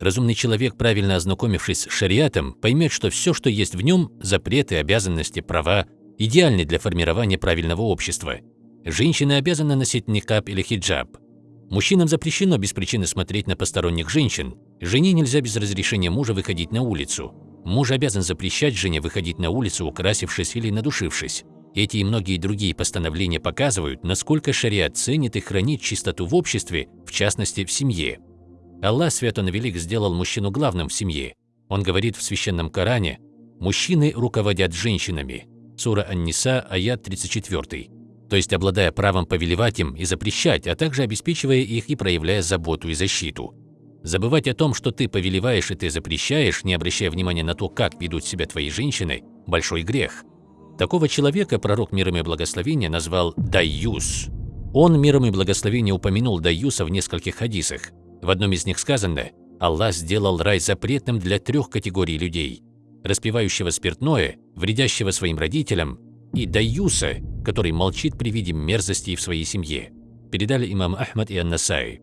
Разумный человек, правильно ознакомившись с шариатом, поймет, что все, что есть в нем – запреты, обязанности, права – идеальны для формирования правильного общества. Женщина обязана носить никаб или хиджаб. Мужчинам запрещено без причины смотреть на посторонних женщин. Жене нельзя без разрешения мужа выходить на улицу. Муж обязан запрещать жене выходить на улицу, украсившись или надушившись. Эти и многие другие постановления показывают, насколько шариат ценит и хранит чистоту в обществе, в частности, в семье. Аллах, свят он велик, сделал мужчину главным в семье. Он говорит в Священном Коране «Мужчины руководят женщинами» Сура Ан-Ниса, аят 34. То есть обладая правом повелевать им и запрещать, а также обеспечивая их и проявляя заботу и защиту. Забывать о том, что ты повелеваешь и ты запрещаешь, не обращая внимания на то, как ведут себя твои женщины – большой грех. Такого человека пророк миром и благословения назвал «дайюс». Он миром и благословения упомянул дайюса в нескольких хадисах. В одном из них сказано «Аллах сделал рай запретным для трех категорий людей – распивающего спиртное, вредящего своим родителям и дайюса, который молчит при виде мерзостей в своей семье», передали имам Ахмад и Ан-Насай.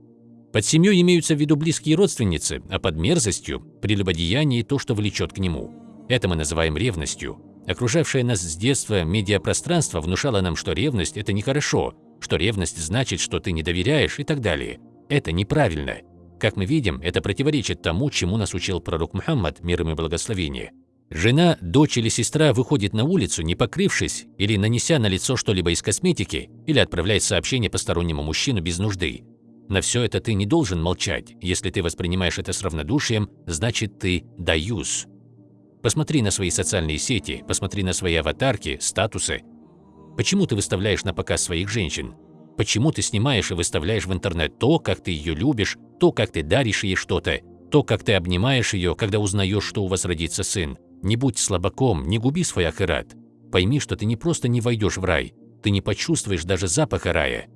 Под семьей имеются в виду близкие родственницы, а под мерзостью – прелюбодеяние и то, что влечет к нему. Это мы называем ревностью. Окружавшее нас с детства медиапространство внушало нам, что ревность – это нехорошо, что ревность значит, что ты не доверяешь и так далее. Это неправильно. Как мы видим, это противоречит тому, чему нас учил пророк Мухаммад, мир ему и благословение. Жена, дочь или сестра выходит на улицу, не покрывшись или нанеся на лицо что-либо из косметики, или отправляет сообщение постороннему мужчину без нужды. На все это ты не должен молчать. Если ты воспринимаешь это с равнодушием, значит ты даюс. Посмотри на свои социальные сети, посмотри на свои аватарки, статусы. Почему ты выставляешь на показ своих женщин? Почему ты снимаешь и выставляешь в интернет то, как ты ее любишь, то, как ты даришь ей что-то, то, как ты обнимаешь ее, когда узнаешь, что у вас родится сын? Не будь слабаком, не губи свой ахират. Пойми, что ты не просто не войдешь в рай, ты не почувствуешь даже запаха рая.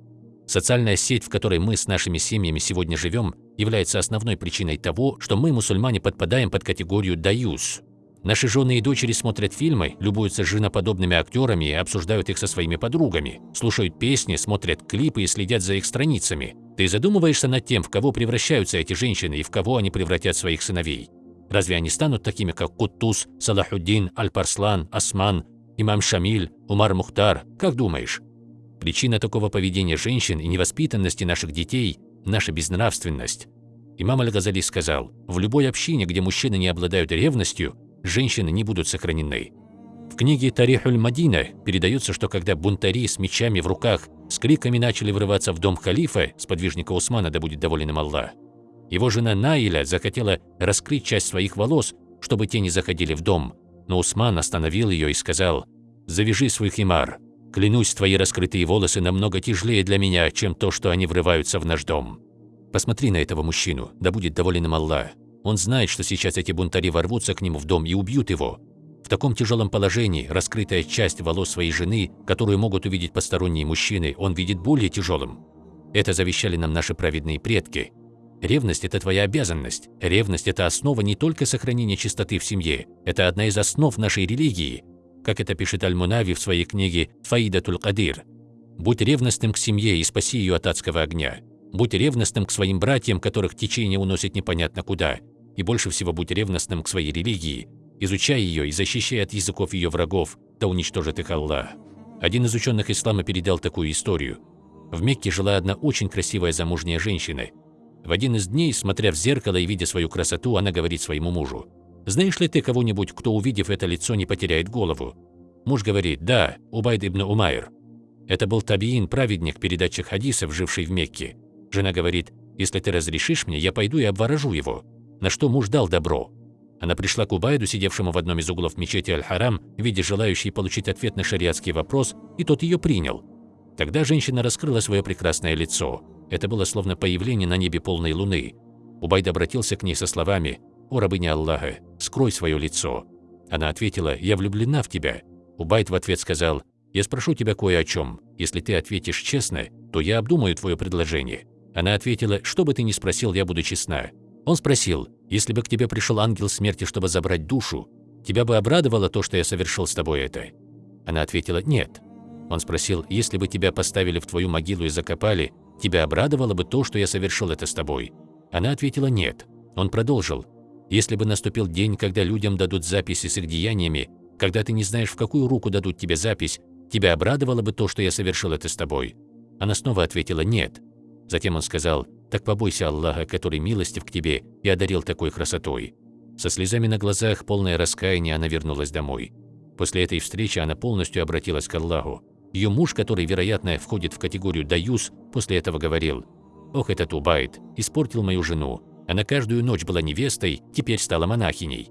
Социальная сеть, в которой мы с нашими семьями сегодня живем, является основной причиной того, что мы, мусульмане, подпадаем под категорию «даюс», Наши жены и дочери смотрят фильмы, любуются женоподобными актерами и обсуждают их со своими подругами, слушают песни, смотрят клипы и следят за их страницами. Ты задумываешься над тем, в кого превращаются эти женщины и в кого они превратят своих сыновей? Разве они станут такими, как Куттус, Салахуддин, Аль-Парслан, Осман, имам Шамиль, Умар Мухтар? Как думаешь? Причина такого поведения женщин и невоспитанности наших детей – наша безнравственность. Имам Аль-Газали сказал, в любой общине, где мужчины не обладают ревностью, женщины не будут сохранены. В книге Тарихуль Мадина передается, что когда бунтари с мечами в руках с криками начали врываться в дом халифа, сподвижника Усмана, да будет доволен им Аллах, его жена Наиля захотела раскрыть часть своих волос, чтобы те не заходили в дом, но Усман остановил ее и сказал «Завяжи свой химар. Клянусь, твои раскрытые волосы намного тяжелее для меня, чем то, что они врываются в наш дом». Посмотри на этого мужчину, да будет доволен им Аллах. Он знает, что сейчас эти бунтари ворвутся к нему в дом и убьют его. В таком тяжелом положении раскрытая часть волос своей жены, которую могут увидеть посторонние мужчины, он видит более тяжелым. Это завещали нам наши праведные предки. Ревность – это твоя обязанность. Ревность – это основа не только сохранения чистоты в семье, это одна из основ нашей религии, как это пишет Аль-Мунави в своей книге «Фаидатуль Кадир». «Будь ревностным к семье и спаси ее от адского огня. Будь ревностным к своим братьям, которых течение уносит непонятно куда. И больше всего будь ревностным к своей религии. Изучай ее и защищай от языков ее врагов, да уничтожит их Аллах. Один из ученых ислама передал такую историю. В Мекке жила одна очень красивая замужняя женщина. В один из дней, смотря в зеркало и видя свою красоту, она говорит своему мужу. «Знаешь ли ты кого-нибудь, кто, увидев это лицо, не потеряет голову?» Муж говорит, «Да, Убайд ибн Умайр». Это был табиин, праведник передачи хадисов, живший в Мекке. Жена говорит, «Если ты разрешишь мне, я пойду и обворожу его». На что муж дал добро. Она пришла к Убайду, сидевшему в одном из углов мечети Аль-Харам, в виде желающей получить ответ на шариатский вопрос, и тот ее принял. Тогда женщина раскрыла свое прекрасное лицо. Это было словно появление на небе полной луны. Убайд обратился к ней со словами «О рабыня Аллаха, скрой свое лицо». Она ответила «Я влюблена в тебя». Убайд в ответ сказал «Я спрошу тебя кое о чем. Если ты ответишь честно, то я обдумаю твое предложение». Она ответила, что бы ты ни спросил, я буду честна. Он спросил, если бы к тебе пришел ангел смерти, чтобы забрать душу, тебя бы обрадовало то, что я совершил с тобой это? Она ответила, нет. Он спросил, если бы тебя поставили в твою могилу и закопали, тебя обрадовало бы то, что я совершил это с тобой? Она ответила, нет. Он продолжил. «Если бы наступил день, когда людям дадут записи с их деяниями, когда ты не знаешь, в какую руку дадут тебе запись, тебя обрадовало бы то, что я совершил это с тобой?» Она снова ответила «нет». Затем он сказал «так побойся Аллаха, который милостив к тебе и одарил такой красотой». Со слезами на глазах, полное раскаяние, она вернулась домой. После этой встречи она полностью обратилась к Аллаху. Ее муж, который, вероятно, входит в категорию «даюс», после этого говорил «Ох, этот Убайт, испортил мою жену. Она каждую ночь была невестой, теперь стала монахиней».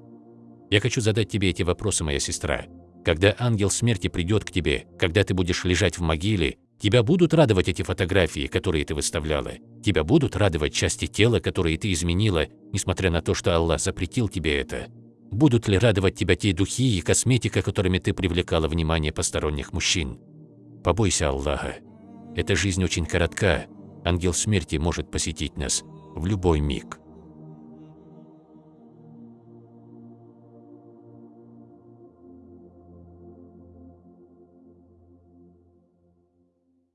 Я хочу задать тебе эти вопросы, моя сестра. Когда ангел смерти придет к тебе, когда ты будешь лежать в могиле, тебя будут радовать эти фотографии, которые ты выставляла? Тебя будут радовать части тела, которые ты изменила, несмотря на то, что Аллах запретил тебе это? Будут ли радовать тебя те духи и косметика, которыми ты привлекала внимание посторонних мужчин? Побойся Аллаха. Эта жизнь очень коротка. Ангел смерти может посетить нас в любой миг.